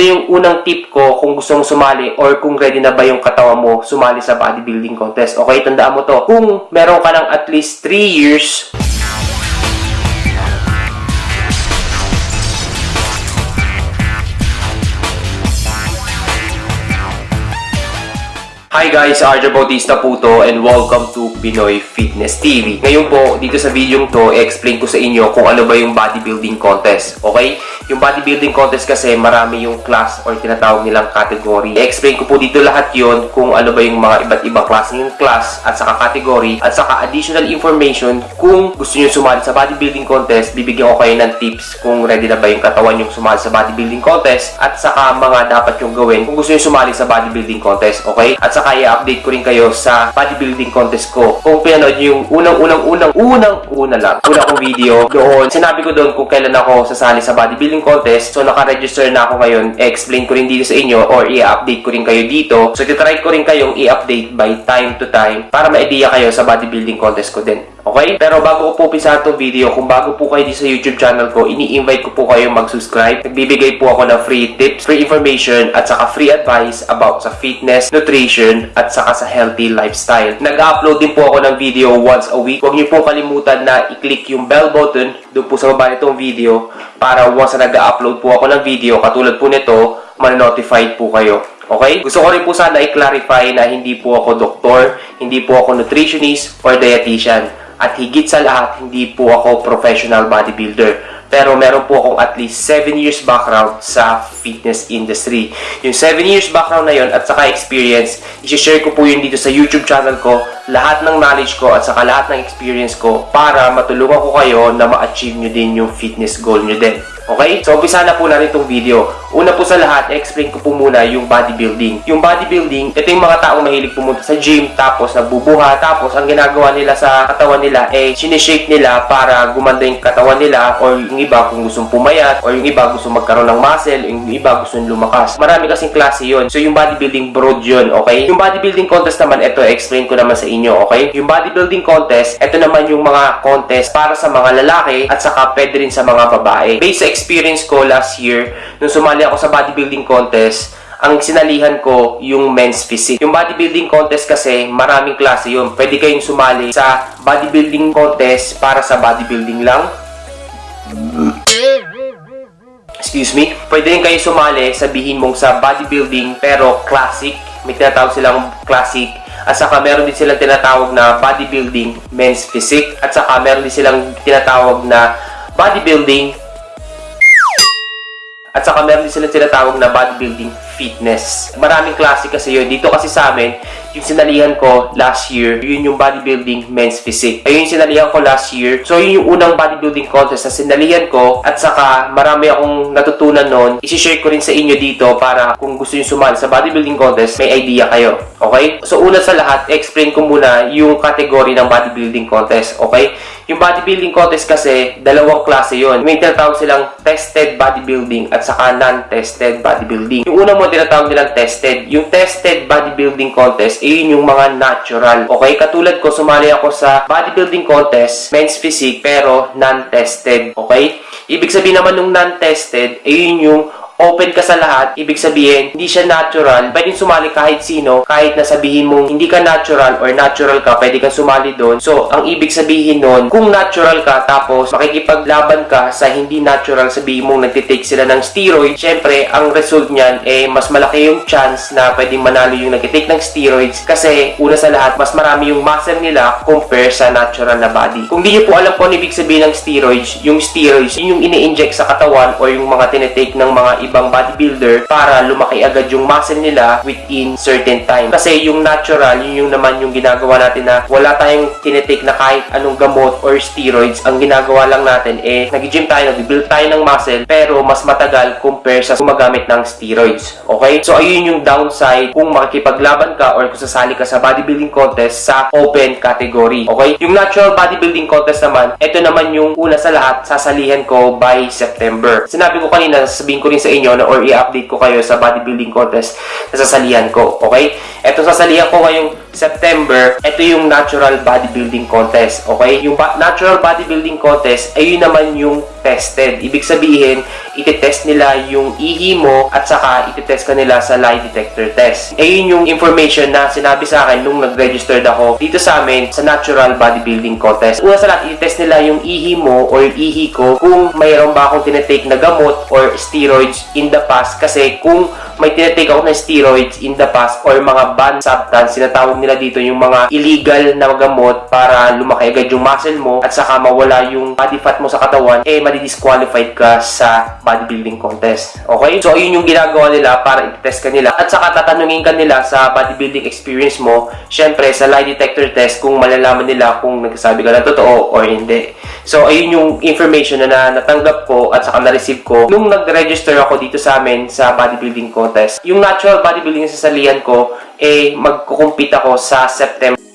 ito yung unang tip ko kung gusto mong sumali or kung ready na ba yung katawan mo sumali sa bodybuilding contest. Okay, tandaan mo to. Kung meron ka ng at least 3 years Hi guys, Arjo Bautista po to and welcome to Pinoy Fitness TV. Ngayon po, dito sa video to, i-explain ko sa inyo kung ano ba yung bodybuilding contest. Okay? Yung bodybuilding contest kasi marami yung class or tinatawag nilang category. I-explain ko po dito lahat yon kung ano ba yung mga iba't ibang klase ng class at saka category at saka additional information kung gusto nyo sumali sa bodybuilding contest, bibigyan ko kayo ng tips kung ready na ba yung katawan yung sumali sa bodybuilding contest at saka mga dapat yung gawin kung gusto nyo sumali sa bodybuilding contest. Okay? At saka i-update ko rin kayo sa bodybuilding contest ko. Kung pinanood yung unang-unang-unang unang-una lang, una kong video doon, sinabi ko doon kung kailan ako sasali sa bodybuilding contest. So, naka-register na ako ngayon. I-explain ko rin dito sa inyo or i-update ko rin kayo dito. So, titry ko rin kayong i-update by time to time para ma-idea kayo sa bodybuilding contest ko din. Okay? Pero bago ko po umpisa itong video, kung bago po kayo dito sa YouTube channel ko, ini-invite ko po kayo mag-subscribe. Nagbibigay po ako ng free tips, free information, at saka free advice about sa fitness, nutrition, at saka sa healthy lifestyle. Nag-upload din po ako ng video once a week. Huwag niyo po kalimutan na i-click yung bell button doon po sa baba nitong video para once na nag-upload po ako ng video, katulad po nito, man-notified po kayo. Okay? Gusto ko rin po sana i-clarify na hindi po ako doktor, hindi po ako nutritionist or dietitian. At higit sa lahat, hindi po ako professional bodybuilder. Pero meron po akong at least 7 years background sa fitness industry. Yung 7 years background na yon at saka experience, isi-share ko po yun dito sa YouTube channel ko, lahat ng knowledge ko at saka lahat ng experience ko para matulungan ko kayo na ma-achieve nyo din yung fitness goal nyo din. Okay? So, umpisa na po natin itong video. Una po sa lahat, explain ko po muna yung bodybuilding. Yung bodybuilding, ito yung mga taong mahilig pumunta sa gym, tapos nagbubuha, tapos ang ginagawa nila sa katawan nila, eh, sineshape nila para gumanda yung katawan nila, or yung iba kung gustong pumayat, or yung iba gustong magkaroon ng muscle, yung iba gustong lumakas. Marami kasing klase yon So, yung bodybuilding broad yun, okay? Yung bodybuilding contest naman, ito, explain ko naman sa inyo, okay? Yung bodybuilding contest, ito naman yung mga contest para sa mga lalaki, at saka pwede rin sa mga babae. Based sa experience ko last year, nung sumali ako sa bodybuilding contest, ang sinalihan ko yung men's physique. Yung bodybuilding contest kasi, maraming klase yun. Pwede kayong sumali sa bodybuilding contest para sa bodybuilding lang. Excuse me. Pwede rin kayo sumali, sabihin mong sa bodybuilding pero classic. May tinatawag silang classic. At saka meron din silang tinatawag na bodybuilding men's physique. At saka meron din silang tinatawag na bodybuilding at saka meron din silang tinatawag na bodybuilding fitness. Maraming klase kasi yun. Dito kasi sa amin, yung sinalihan ko last year, yun yung bodybuilding men's physique. Ayun yung sinalihan ko last year. So, yun yung unang bodybuilding contest na sinalihan ko. At saka, marami akong natutunan noon. Isishare ko rin sa inyo dito para kung gusto nyo sumali sa bodybuilding contest, may idea kayo. Okay? So, una sa lahat, explain ko muna yung category ng bodybuilding contest. Okay? Yung bodybuilding contest kasi, dalawang klase yon. May tinatawag silang tested bodybuilding at saka non-tested bodybuilding. Yung unang mo tinatawag nilang tested. Yung tested bodybuilding contest, eh yun yung mga natural. Okay? Katulad ko, sumali ako sa bodybuilding contest, men's physique, pero non-tested. Okay? Ibig sabihin naman nung non-tested, eh yun yung open ka sa lahat, ibig sabihin, hindi siya natural, pwedeng sumali kahit sino, kahit na sabihin mong hindi ka natural or natural ka, pwede kang sumali doon. So, ang ibig sabihin nun, kung natural ka, tapos makikipaglaban ka sa hindi natural, sabihin mong nagtitake sila ng steroid, syempre, ang result niyan, eh, mas malaki yung chance na pwedeng manalo yung nagtitake ng steroids kasi, una sa lahat, mas marami yung muscle nila compare sa natural na body. Kung di nyo po alam po ano ibig sabihin ng steroids, yung steroids, yun yung ini-inject sa katawan or yung mga tinitake ng mga ibang bodybuilder para lumaki agad yung muscle nila within certain time. Kasi yung natural, yun yung naman yung ginagawa natin na wala tayong tinitake na kahit anong gamot or steroids. Ang ginagawa lang natin eh, nag-gym tayo, nag-build tayo ng muscle, pero mas matagal compare sa gumagamit ng steroids. Okay? So, ayun yung downside kung makikipaglaban ka or kung sasali ka sa bodybuilding contest sa open category. Okay? Yung natural bodybuilding contest naman, ito naman yung una sa lahat, sasalihan ko by September. Sinabi ko kanina, sabihin ko rin sa inyo na or i-update ko kayo sa bodybuilding contest na sasalihan ko. Okay? Ito sasalihan ko ngayong September. Ito yung natural bodybuilding contest. Okay? Yung natural bodybuilding contest, ay yun naman yung tested. Ibig sabihin, itetest nila yung ihi mo at saka itetest ka nila sa lie detector test. Ayun yung information na sinabi sa akin nung nag-registered ako dito sa amin sa natural bodybuilding contest. Una sa lahat, itetest nila yung ihi mo or ihi ko kung mayroon ba akong tinetake na gamot or steroids in the past kasi kung may tinetake ako ng steroids in the past or mga banned substance, sinatawag nila dito yung mga illegal na gamot para lumaki agad yung muscle mo at saka mawala yung body fat mo sa katawan, eh madi-disqualified ka sa bodybuilding contest. Okay? So, ayun yung ginagawa nila para i-test ka nila. At saka tatanungin ka nila sa bodybuilding experience mo, syempre sa lie detector test kung malalaman nila kung nagsasabi ka ng totoo or hindi. So, ayun yung information na, na natanggap ko at saka na-receive ko nung nag-register ako dito sa amin sa bodybuilding contest. Yung natural bodybuilding na sasalihan ko, eh, magkukumpit ako sa September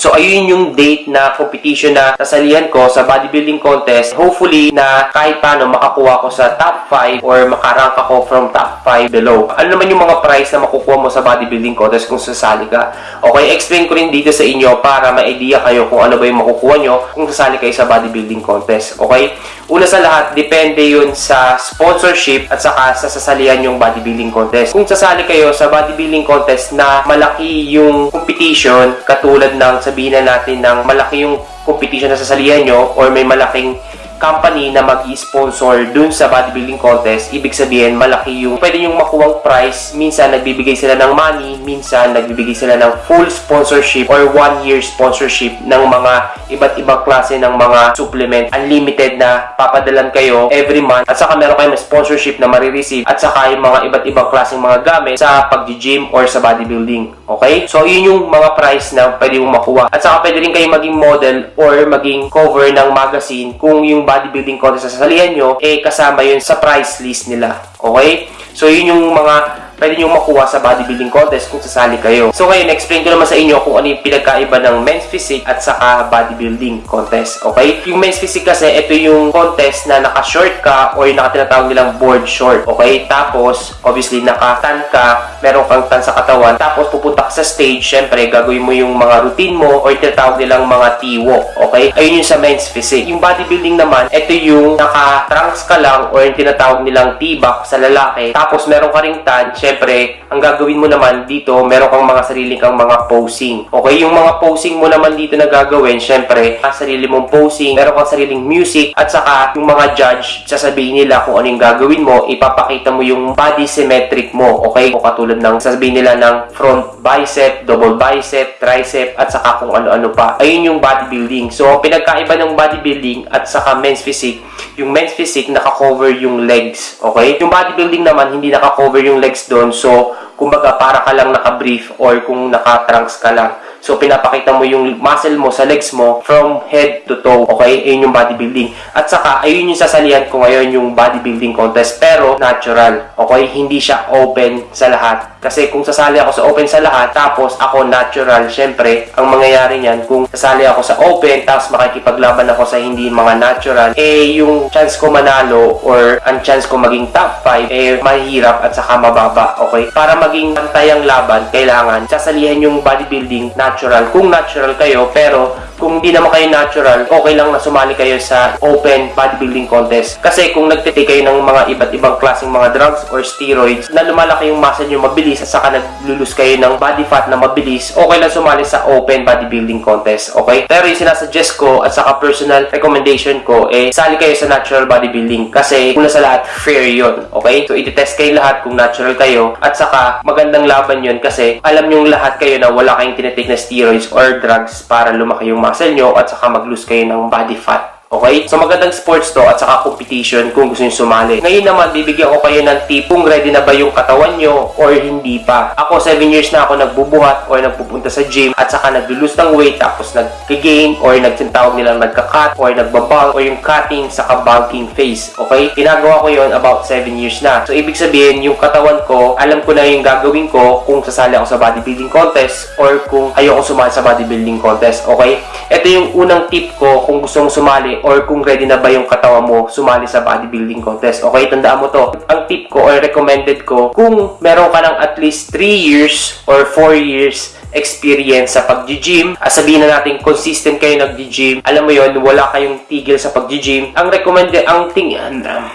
So, ayun yung date na competition na sasalihan ko sa bodybuilding contest. Hopefully, na kahit paano makakuha ko sa top 5 or makarank ako from top 5 below. Ano naman yung mga prize na makukuha mo sa bodybuilding contest kung sasali ka? Okay, explain ko rin dito sa inyo para ma-idea kayo kung ano ba yung makukuha nyo kung sasali kayo sa bodybuilding contest. Okay? Una sa lahat, depende yun sa sponsorship at saka sa sasalihan yung bodybuilding contest. Kung sasali kayo sa bodybuilding contest na malaki yung competition, katulad ng sabihin na natin ng malaki yung competition na sasalihan nyo or may malaking company na mag-sponsor dun sa bodybuilding contest, ibig sabihin malaki yung pwede yung makuwang prize. Minsan nagbibigay sila ng money, minsan nagbibigay sila ng full sponsorship or one year sponsorship ng mga iba't ibang klase ng mga supplement. Unlimited na papadalan kayo every month at saka meron kayong sponsorship na marireceive at saka yung mga iba't ibang klaseng mga gamit sa pag-gym or sa bodybuilding. Okay? So, yun yung mga prize na pwede mong makuha. At saka pwede rin kayo maging model or maging cover ng magazine kung yung bodybuilding contest na sasalihan nyo, eh kasama yun sa price list nila. Okay? So, yun yung mga pwede nyo makuha sa bodybuilding contest kung sasali kayo. So ngayon, explain ko naman sa inyo kung ano yung pinagkaiba ng men's physique at saka bodybuilding contest. Okay? Yung men's physique kasi, ito yung contest na naka-short ka or yung nakatinatawag nilang board short. Okay? Tapos, obviously, naka-tan ka, meron kang tan sa katawan. Tapos, pupunta ka sa stage, syempre, gagawin mo yung mga routine mo or tinatawag nilang mga T-walk. Okay? Ayun yung sa men's physique. Yung bodybuilding naman, ito yung naka-trunks ka lang or yung tinatawag nilang T-back sa lalaki. Tapos, meron ka ring tan, syempre, ang gagawin mo naman dito, meron kang mga sarili kang mga posing. Okay, yung mga posing mo naman dito na gagawin, syempre, ang sarili mong posing, meron kang sariling music, at saka yung mga judge, sasabihin nila kung ano yung gagawin mo, ipapakita mo yung body symmetric mo. Okay, o katulad ng sasabihin nila ng front bicep, double bicep, tricep, at saka kung ano-ano pa. Ayun yung bodybuilding. So, pinagkaiba ng bodybuilding at saka men's physique, yung men's physique naka-cover yung legs. Okay? Yung bodybuilding naman, hindi naka-cover yung legs doon. So, kumbaga para ka lang naka-brief or kung naka-trunks ka lang. So, pinapakita mo yung muscle mo sa legs mo from head to toe. Okay? Ayun yung bodybuilding. At saka, ayun yung sasalihan ko ngayon yung bodybuilding contest. Pero, natural. Okay? Hindi siya open sa lahat. Kasi kung sasali ako sa open sa lahat, tapos ako natural, syempre, ang mangyayari niyan, kung sasali ako sa open, tapos makikipaglaban ako sa hindi mga natural, eh, yung chance ko manalo or ang chance ko maging top 5, eh, mahirap at saka mababa. Okay? Para maging pantayang laban, kailangan sasalihan yung bodybuilding natural. Kung natural kayo, pero kung hindi naman kayo natural, okay lang na sumali kayo sa open bodybuilding contest. Kasi kung nagtitake kayo ng mga iba't ibang klaseng mga drugs or steroids na lumalaki yung muscle nyo mabilis at saka naglulus kayo ng body fat na mabilis, okay lang sumali sa open bodybuilding contest. Okay? Pero yung sinasuggest ko at saka personal recommendation ko, eh, sali kayo sa natural bodybuilding kasi una sa lahat, fair yon Okay? So, iti-test kayo lahat kung natural kayo at saka magandang laban yon kasi alam nyo lahat kayo na wala kayong tinitake na steroids or drugs para lumaki yung muscle nyo at saka mag-lose kayo ng body fat. Okay? So magandang sports to at saka competition kung gusto nyo sumali. Ngayon naman, bibigyan ko kayo ng tip kung ready na ba yung katawan nyo or hindi pa. Ako, 7 years na ako nagbubuhat or nagpupunta sa gym at saka nag-lose ng weight tapos nag-gain or nagtintawag nilang nagka-cut or nagbabang or yung cutting saka bulking phase. Okay? Ginagawa ko yon about 7 years na. So ibig sabihin, yung katawan ko, alam ko na yung gagawin ko kung sasali ako sa bodybuilding contest or kung ayoko sumali sa bodybuilding contest. Okay? Ito yung unang tip ko kung gusto mong sumali or kung ready na ba yung katawan mo sumali sa bodybuilding contest. Okay, tandaan mo to. Ang tip ko or recommended ko, kung meron ka ng at least 3 years or 4 years experience sa pag-gym. Ah, sabihin na natin, consistent kayo nag-gym. Alam mo yon wala kayong tigil sa pag-gym. Ang recommended, ang ting... Um,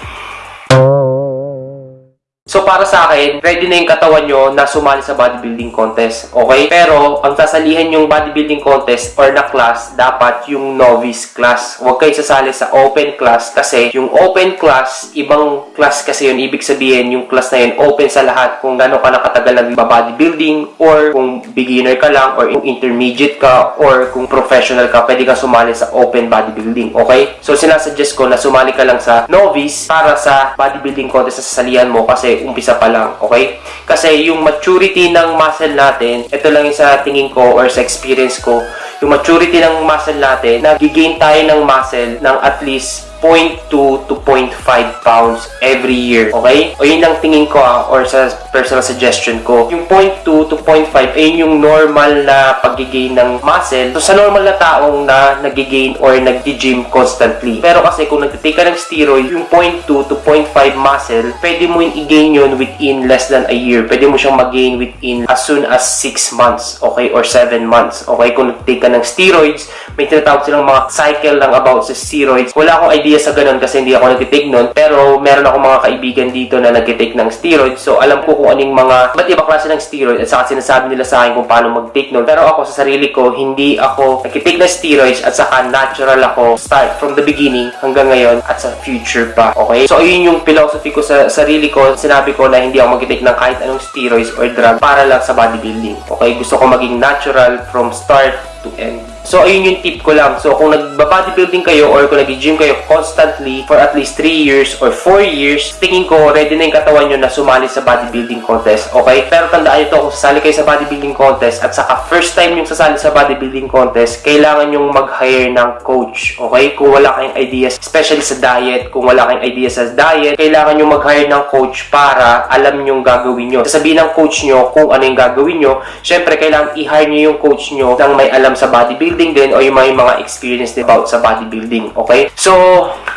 So, para sa akin, ready na yung katawan nyo na sumali sa bodybuilding contest. Okay? Pero, ang sasalihan yung bodybuilding contest or na class, dapat yung novice class. Huwag kayo sasali sa open class kasi yung open class, ibang class kasi yun. Ibig sabihin, yung class na yun, open sa lahat kung gano'n ka nakatagal nag-bodybuilding or kung beginner ka lang or kung intermediate ka or kung professional ka, pwede ka sumali sa open bodybuilding. Okay? So, sinasuggest ko na sumali ka lang sa novice para sa bodybuilding contest sa sasalihan mo kasi umpisa pa lang, okay? Kasi yung maturity ng muscle natin, ito lang yung sa tingin ko or sa experience ko, yung maturity ng muscle natin, nagigain tayo ng muscle ng at least 0.2 to 0.5 pounds every year. Okay? O yun ang tingin ko ah, or sa personal suggestion ko. Yung 0.2 to 0.5 ay yung normal na pag-gain ng muscle. So, sa normal na taong na nag-gain or nag-gym constantly. Pero kasi kung nagtitake ka ng steroid, yung 0.2 to 0.5 muscle, pwede mo yung i-gain yun within less than a year. Pwede mo siyang mag-gain within as soon as 6 months. Okay? Or 7 months. Okay? Kung nagtitake ka ng steroids, may tinatawag silang mga cycle lang about sa steroids. Wala akong idea sa ganun kasi hindi ako nagtitake nun. Pero meron ako mga kaibigan dito na nagtitake ng steroids. So alam ko kung anong mga ba't iba klase ng steroid at saka sinasabi nila sa akin kung paano mag-take nun. Pero ako sa sarili ko, hindi ako nagtitake ng steroids at saka natural ako start from the beginning hanggang ngayon at sa future pa. Okay? So ayun yung philosophy ko sa sarili ko. Sinabi ko na hindi ako mag-take ng kahit anong steroids or drug para lang sa bodybuilding. Okay? Gusto ko maging natural from start to end. So, ayun yung tip ko lang. So, kung nagba-bodybuilding kayo or kung nag-gym kayo constantly for at least 3 years or 4 years, tingin ko, ready na yung katawan nyo na sumali sa bodybuilding contest. Okay? Pero tandaan nyo to, kung sasali kayo sa bodybuilding contest at saka first time yung sasali sa bodybuilding contest, kailangan yung mag-hire ng coach. Okay? Kung wala kayong ideas, especially sa diet, kung wala kayong ideas sa diet, kailangan yung mag-hire ng coach para alam yung gagawin nyo. Sasabihin ng coach nyo kung ano yung gagawin nyo. Siyempre, kailangan i-hire nyo yung coach nyo nang may alam sa bodybuilding din o yung may mga experience din about sa bodybuilding. Okay? So,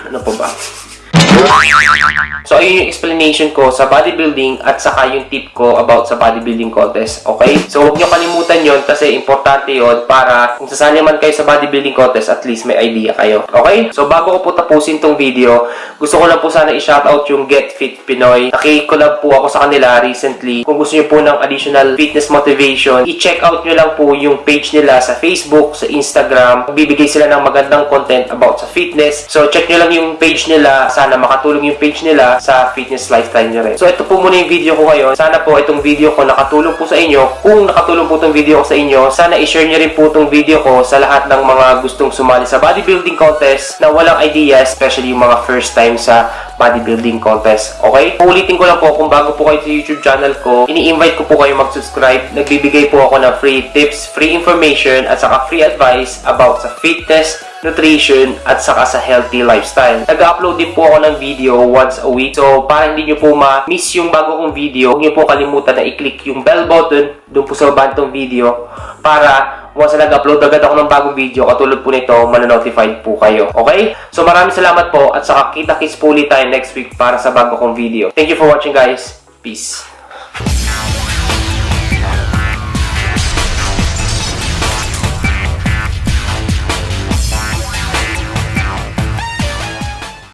ano po ba? So, ayun yung explanation ko sa bodybuilding at saka yung tip ko about sa bodybuilding contest. Okay? So, huwag nyo kalimutan yon kasi importante yon para kung sasali man kayo sa bodybuilding contest, at least may idea kayo. Okay? So, bago ko po tapusin tong video, gusto ko lang po sana i-shoutout yung Get Fit Pinoy. Nakikolab po ako sa kanila recently. Kung gusto nyo po ng additional fitness motivation, i-check out nyo lang po yung page nila sa Facebook, sa Instagram. Bibigay sila ng magandang content about sa fitness. So, check nyo lang yung page nila. Sana makatulong yung page nila sa fitness lifestyle nyo rin. So, ito po muna yung video ko ngayon. Sana po itong video ko nakatulong po sa inyo. Kung nakatulong po itong video ko sa inyo, sana i-share nyo rin po itong video ko sa lahat ng mga gustong sumali sa bodybuilding contest na walang idea, especially yung mga first time sa bodybuilding contest. Okay? Ulitin ko lang po, kung bago po kayo sa YouTube channel ko, ini-invite ko po kayo mag-subscribe. Nagbibigay po ako ng free tips, free information, at saka free advice about sa fitness, nutrition, at saka sa healthy lifestyle. Nag-upload din po ako ng video once a week. So, para hindi nyo po ma-miss yung bago kong video, huwag nyo po kalimutan na i-click yung bell button doon po sa baba nitong video para once na nag-upload agad ako ng bagong video, katulad po nito, mananotified po kayo. Okay? So, maraming salamat po at saka kita-kits po ulit tayo next week para sa bago kong video. Thank you for watching guys. Peace.